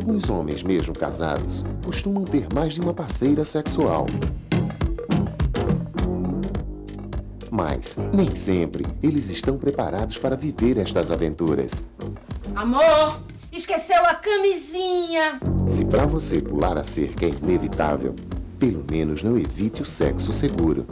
Alguns homens, mesmo casados, costumam ter mais de uma parceira sexual. Mas, nem sempre, eles estão preparados para viver estas aventuras. Amor, esqueceu a camisinha. Se para você pular a cerca é inevitável, pelo menos não evite o sexo seguro.